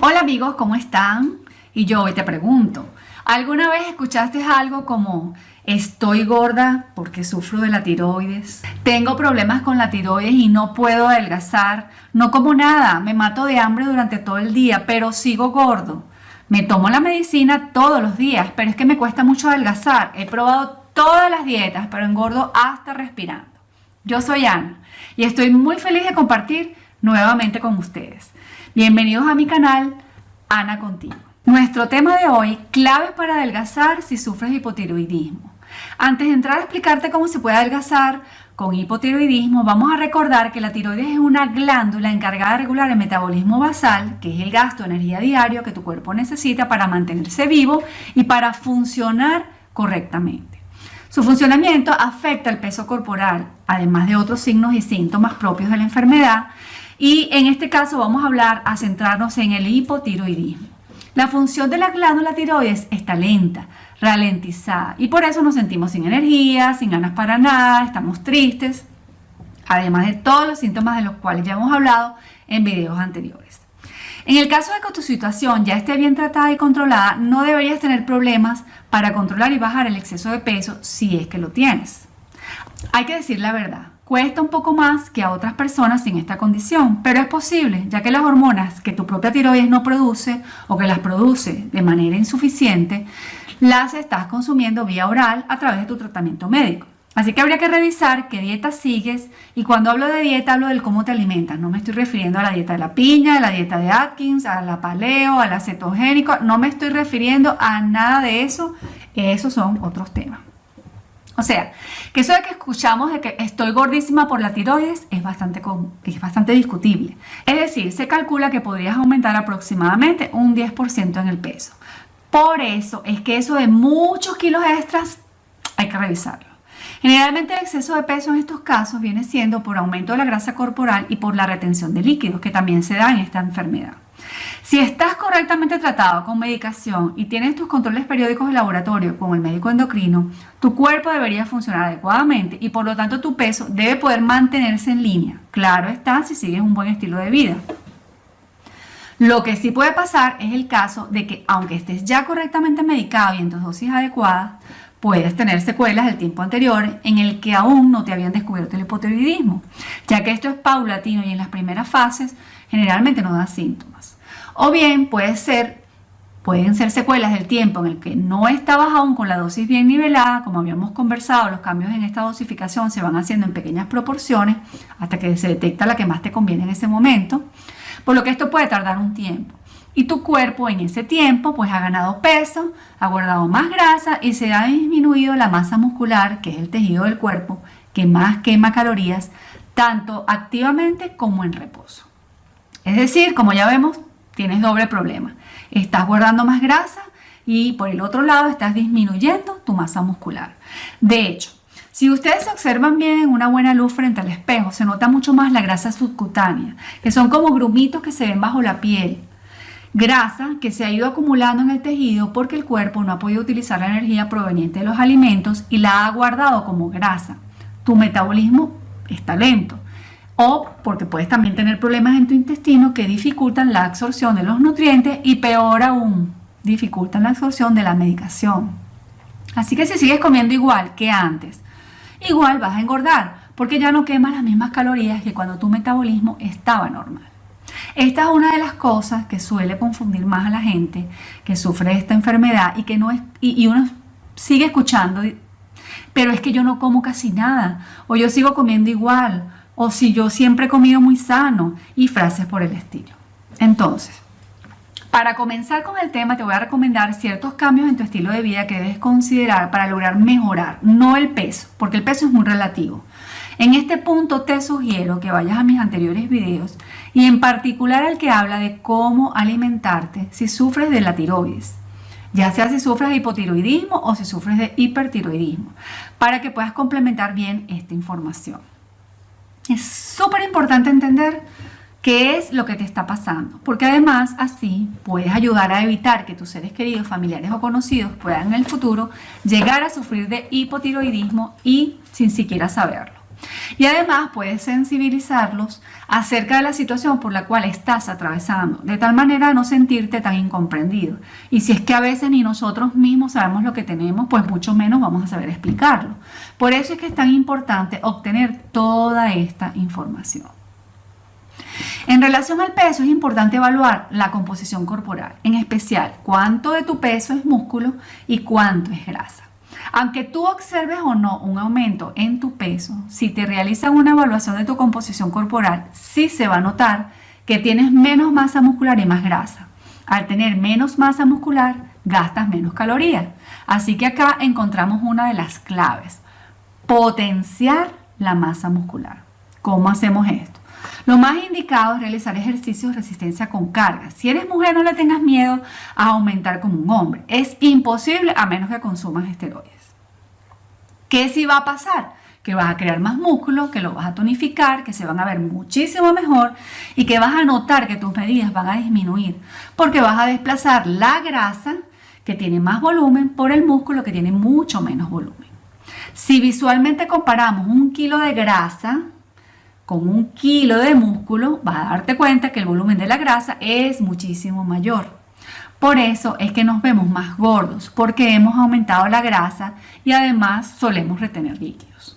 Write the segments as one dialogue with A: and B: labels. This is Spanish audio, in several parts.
A: Hola amigos, ¿cómo están? Y yo hoy te pregunto, ¿alguna vez escuchaste algo como estoy gorda porque sufro de la tiroides? Tengo problemas con la tiroides y no puedo adelgazar. No como nada, me mato de hambre durante todo el día, pero sigo gordo. Me tomo la medicina todos los días, pero es que me cuesta mucho adelgazar. He probado todas las dietas, pero engordo hasta respirando. Yo soy Ana y estoy muy feliz de compartir nuevamente con ustedes. Bienvenidos a mi canal Ana Contigo. Nuestro tema de hoy, claves para adelgazar si sufres hipotiroidismo. Antes de entrar a explicarte cómo se puede adelgazar con hipotiroidismo, vamos a recordar que la tiroides es una glándula encargada de regular el metabolismo basal, que es el gasto de energía diario que tu cuerpo necesita para mantenerse vivo y para funcionar correctamente. Su funcionamiento afecta el peso corporal, además de otros signos y síntomas propios de la enfermedad, y en este caso vamos a hablar, a centrarnos en el hipotiroidismo. La función de la glándula tiroides está lenta, ralentizada y por eso nos sentimos sin energía, sin ganas para nada, estamos tristes, además de todos los síntomas de los cuales ya hemos hablado en videos anteriores. En el caso de que tu situación ya esté bien tratada y controlada, no deberías tener problemas para controlar y bajar el exceso de peso si es que lo tienes. Hay que decir la verdad, cuesta un poco más que a otras personas sin esta condición, pero es posible, ya que las hormonas que tu propia tiroides no produce o que las produce de manera insuficiente, las estás consumiendo vía oral a través de tu tratamiento médico. Así que habría que revisar qué dieta sigues y cuando hablo de dieta hablo del cómo te alimentas. No me estoy refiriendo a la dieta de la piña, a la dieta de Atkins, a la paleo, a la cetogénico. No me estoy refiriendo a nada de eso. Esos son otros temas. O sea, que eso de que escuchamos de que estoy gordísima por la tiroides es bastante, es bastante discutible. Es decir, se calcula que podrías aumentar aproximadamente un 10% en el peso. Por eso es que eso de muchos kilos extras hay que revisarlo. Generalmente el exceso de peso en estos casos viene siendo por aumento de la grasa corporal y por la retención de líquidos que también se da en esta enfermedad. Si estás correctamente tratado con medicación y tienes tus controles periódicos de laboratorio con el médico endocrino, tu cuerpo debería funcionar adecuadamente y por lo tanto tu peso debe poder mantenerse en línea. Claro está si sigues un buen estilo de vida. Lo que sí puede pasar es el caso de que aunque estés ya correctamente medicado y en tus dosis adecuadas, puedes tener secuelas del tiempo anterior en el que aún no te habían descubierto el hipotiroidismo, ya que esto es paulatino y en las primeras fases generalmente no da síntomas. O bien puede ser, pueden ser secuelas del tiempo en el que no estabas aún con la dosis bien nivelada, como habíamos conversado, los cambios en esta dosificación se van haciendo en pequeñas proporciones hasta que se detecta la que más te conviene en ese momento, por lo que esto puede tardar un tiempo. Y tu cuerpo en ese tiempo pues ha ganado peso, ha guardado más grasa y se ha disminuido la masa muscular, que es el tejido del cuerpo, que más quema calorías, tanto activamente como en reposo. Es decir, como ya vemos, tienes doble problema. Estás guardando más grasa y por el otro lado estás disminuyendo tu masa muscular. De hecho, si ustedes se observan bien en una buena luz frente al espejo, se nota mucho más la grasa subcutánea, que son como grumitos que se ven bajo la piel. Grasa que se ha ido acumulando en el tejido porque el cuerpo no ha podido utilizar la energía proveniente de los alimentos y la ha guardado como grasa. Tu metabolismo está lento o porque puedes también tener problemas en tu intestino que dificultan la absorción de los nutrientes y peor aún, dificultan la absorción de la medicación. Así que si sigues comiendo igual que antes, igual vas a engordar porque ya no quemas las mismas calorías que cuando tu metabolismo estaba normal. Esta es una de las cosas que suele confundir más a la gente que sufre esta enfermedad y que no es y, y uno sigue escuchando, pero es que yo no como casi nada o yo sigo comiendo igual o si yo siempre he comido muy sano y frases por el estilo. Entonces, para comenzar con el tema te voy a recomendar ciertos cambios en tu estilo de vida que debes considerar para lograr mejorar, no el peso, porque el peso es muy relativo. En este punto te sugiero que vayas a mis anteriores videos y en particular al que habla de cómo alimentarte si sufres de la tiroides, ya sea si sufres de hipotiroidismo o si sufres de hipertiroidismo, para que puedas complementar bien esta información. Es súper importante entender qué es lo que te está pasando, porque además así puedes ayudar a evitar que tus seres queridos, familiares o conocidos puedan en el futuro llegar a sufrir de hipotiroidismo y sin siquiera saberlo. Y además puedes sensibilizarlos acerca de la situación por la cual estás atravesando, de tal manera no sentirte tan incomprendido. Y si es que a veces ni nosotros mismos sabemos lo que tenemos, pues mucho menos vamos a saber explicarlo. Por eso es que es tan importante obtener toda esta información. En relación al peso es importante evaluar la composición corporal, en especial cuánto de tu peso es músculo y cuánto es grasa. Aunque tú observes o no un aumento en tu peso, si te realizan una evaluación de tu composición corporal, sí se va a notar que tienes menos masa muscular y más grasa. Al tener menos masa muscular, gastas menos calorías. Así que acá encontramos una de las claves, potenciar la masa muscular. ¿Cómo hacemos esto? Lo más indicado es realizar ejercicios de resistencia con carga. Si eres mujer, no le tengas miedo a aumentar como un hombre. Es imposible a menos que consumas esteroides. ¿Qué sí va a pasar? Que vas a crear más músculo, que lo vas a tonificar, que se van a ver muchísimo mejor y que vas a notar que tus medidas van a disminuir porque vas a desplazar la grasa que tiene más volumen por el músculo que tiene mucho menos volumen. Si visualmente comparamos un kilo de grasa con un kilo de músculo, vas a darte cuenta que el volumen de la grasa es muchísimo mayor. Por eso es que nos vemos más gordos, porque hemos aumentado la grasa y además solemos retener líquidos.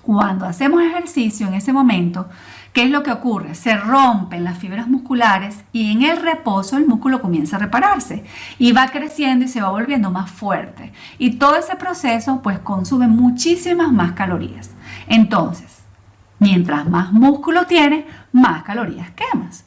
A: Cuando hacemos ejercicio en ese momento, ¿qué es lo que ocurre? Se rompen las fibras musculares y en el reposo el músculo comienza a repararse y va creciendo y se va volviendo más fuerte. Y todo ese proceso pues consume muchísimas más calorías. Entonces, mientras más músculo tienes, más calorías quemas.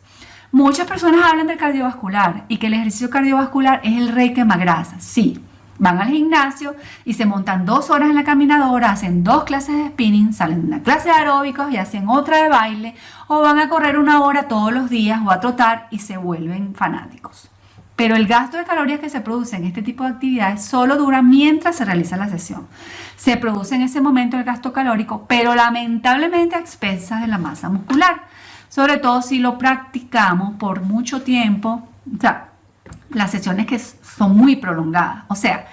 A: Muchas personas hablan del cardiovascular y que el ejercicio cardiovascular es el rey quema grasa. Sí, van al gimnasio y se montan dos horas en la caminadora, hacen dos clases de spinning, salen de una clase de aeróbicos y hacen otra de baile, o van a correr una hora todos los días o a trotar y se vuelven fanáticos. Pero el gasto de calorías que se produce en este tipo de actividades solo dura mientras se realiza la sesión. Se produce en ese momento el gasto calórico, pero lamentablemente a expensas de la masa muscular sobre todo si lo practicamos por mucho tiempo, o sea, las sesiones que son muy prolongadas. O sea,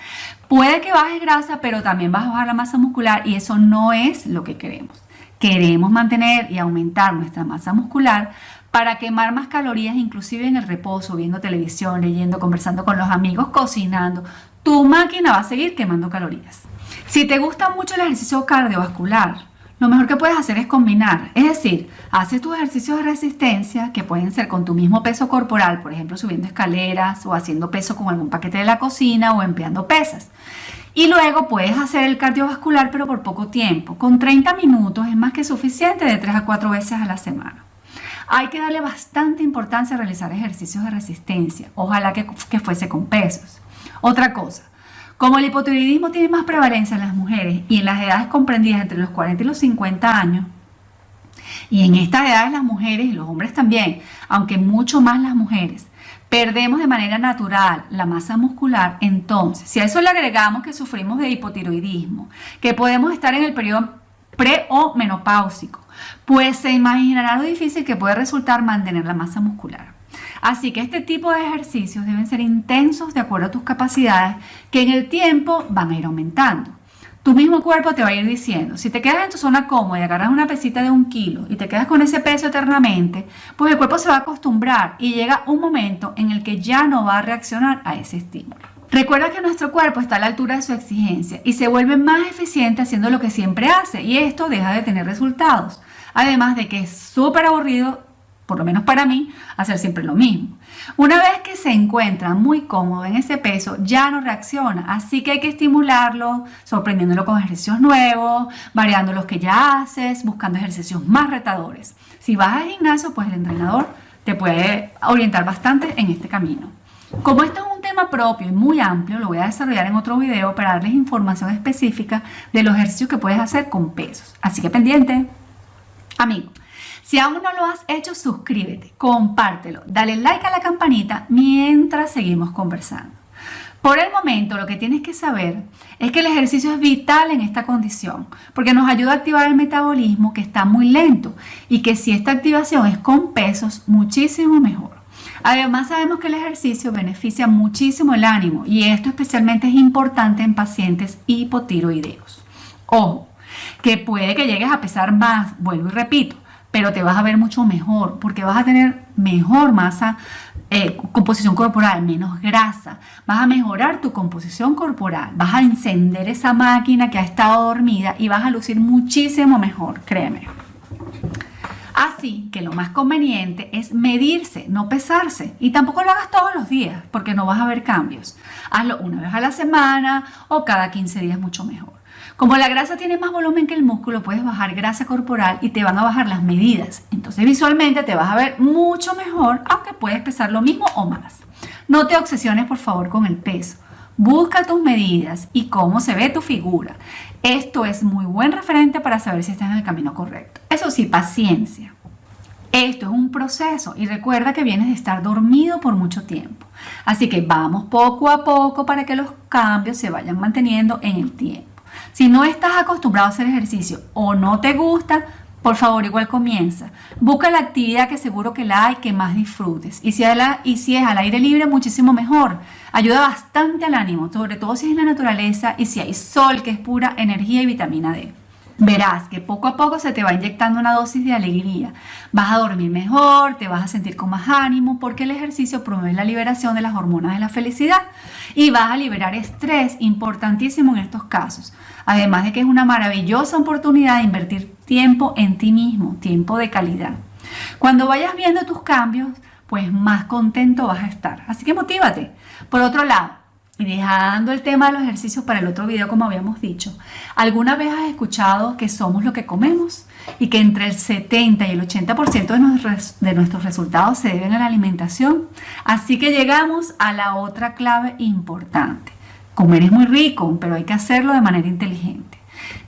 A: puede que bajes grasa, pero también vas a bajar la masa muscular y eso no es lo que queremos. Queremos mantener y aumentar nuestra masa muscular para quemar más calorías, inclusive en el reposo, viendo televisión, leyendo, conversando con los amigos, cocinando. Tu máquina va a seguir quemando calorías. Si te gusta mucho el ejercicio cardiovascular, lo mejor que puedes hacer es combinar, es decir, haces tus ejercicios de resistencia que pueden ser con tu mismo peso corporal, por ejemplo subiendo escaleras o haciendo peso con algún paquete de la cocina o empleando pesas. Y luego puedes hacer el cardiovascular pero por poco tiempo, con 30 minutos es más que suficiente de 3 a 4 veces a la semana. Hay que darle bastante importancia a realizar ejercicios de resistencia, ojalá que, que fuese con pesos. Otra cosa, como el hipotiroidismo tiene más prevalencia en las mujeres y en las edades comprendidas entre los 40 y los 50 años, y en estas edades las mujeres y los hombres también, aunque mucho más las mujeres, perdemos de manera natural la masa muscular, entonces, si a eso le agregamos que sufrimos de hipotiroidismo, que podemos estar en el periodo pre o menopáusico, pues se imaginará lo difícil que puede resultar mantener la masa muscular. Así que este tipo de ejercicios deben ser intensos de acuerdo a tus capacidades que en el tiempo van a ir aumentando. Tu mismo cuerpo te va a ir diciendo, si te quedas en tu zona cómoda y agarras una pesita de un kilo y te quedas con ese peso eternamente, pues el cuerpo se va a acostumbrar y llega un momento en el que ya no va a reaccionar a ese estímulo. Recuerda que nuestro cuerpo está a la altura de su exigencia y se vuelve más eficiente haciendo lo que siempre hace y esto deja de tener resultados. Además de que es súper aburrido por lo menos para mí, hacer siempre lo mismo. Una vez que se encuentra muy cómodo en ese peso, ya no reacciona, así que hay que estimularlo, sorprendiéndolo con ejercicios nuevos, variando los que ya haces, buscando ejercicios más retadores. Si vas al gimnasio, pues el entrenador te puede orientar bastante en este camino. Como esto es un tema propio y muy amplio, lo voy a desarrollar en otro video para darles información específica de los ejercicios que puedes hacer con pesos. Así que pendiente. Amigo, si aún no lo has hecho, suscríbete, compártelo, dale like a la campanita mientras seguimos conversando. Por el momento, lo que tienes que saber es que el ejercicio es vital en esta condición, porque nos ayuda a activar el metabolismo que está muy lento y que si esta activación es con pesos, muchísimo mejor. Además, sabemos que el ejercicio beneficia muchísimo el ánimo y esto especialmente es importante en pacientes hipotiroideos. Ojo, que puede que llegues a pesar más, vuelvo y repito, pero te vas a ver mucho mejor porque vas a tener mejor masa, eh, composición corporal, menos grasa, vas a mejorar tu composición corporal, vas a encender esa máquina que ha estado dormida y vas a lucir muchísimo mejor, créeme. Así que lo más conveniente es medirse, no pesarse. Y tampoco lo hagas todos los días porque no vas a ver cambios. Hazlo una vez a la semana o cada 15 días mucho mejor. Como la grasa tiene más volumen que el músculo, puedes bajar grasa corporal y te van a bajar las medidas. Entonces visualmente te vas a ver mucho mejor, aunque puedes pesar lo mismo o más. No te obsesiones por favor con el peso. Busca tus medidas y cómo se ve tu figura. Esto es muy buen referente para saber si estás en el camino correcto. Eso sí, paciencia. Esto es un proceso y recuerda que vienes de estar dormido por mucho tiempo. Así que vamos poco a poco para que los cambios se vayan manteniendo en el tiempo. Si no estás acostumbrado a hacer ejercicio o no te gusta, por favor, igual comienza. Busca la actividad que seguro que la hay, que más disfrutes. Y si, es al aire libre, muchísimo mejor. Ayuda bastante al ánimo, sobre todo si es en la naturaleza y si hay sol, que es pura energía y vitamina D. Verás que poco a poco se te va inyectando una dosis de alegría. Vas a dormir mejor, te vas a sentir con más ánimo porque el ejercicio promueve la liberación de las hormonas de la felicidad y vas a liberar estrés, importantísimo en estos casos. Además de que es una maravillosa oportunidad de invertir tiempo en ti mismo, tiempo de calidad. Cuando vayas viendo tus cambios, pues más contento vas a estar. Así que motívate. Por otro lado, y dejando el tema de los ejercicios para el otro video, como habíamos dicho, ¿alguna vez has escuchado que somos lo que comemos? Y que entre el 70 y el 80% de de nuestros resultados se deben a la alimentación. Así que llegamos a la otra clave importante. Comer es muy rico, pero hay que hacerlo de manera inteligente.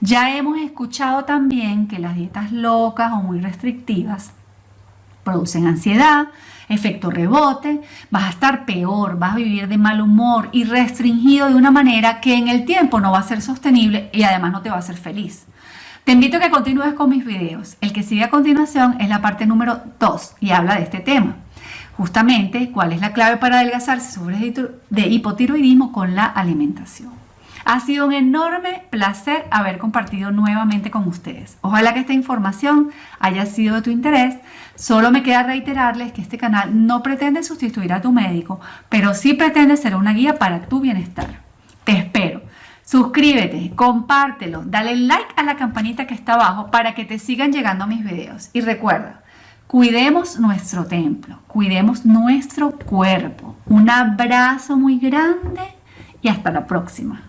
A: Ya hemos escuchado también que las dietas locas o muy restrictivas producen ansiedad, efecto rebote, vas a estar peor, vas a vivir de mal humor y restringido de una manera que en el tiempo no va a ser sostenible y además no te va a hacer feliz. Te invito a que continúes con mis videos. El que sigue a continuación es la parte número 2 y habla de este tema. Justamente, cuál es la clave para adelgazar si sufres de hipotiroidismo con la alimentación. Ha sido un enorme placer haber compartido nuevamente con ustedes. Ojalá que esta información haya sido de tu interés. Solo me queda reiterarles que este canal no pretende sustituir a tu médico, pero sí pretende ser una guía para tu bienestar. Te espero. Suscríbete, compártelo, dale like a la campanita que está abajo para que te sigan llegando mis videos. Y recuerda, cuidemos nuestro templo, cuidemos nuestro cuerpo. Un abrazo muy grande y hasta la próxima.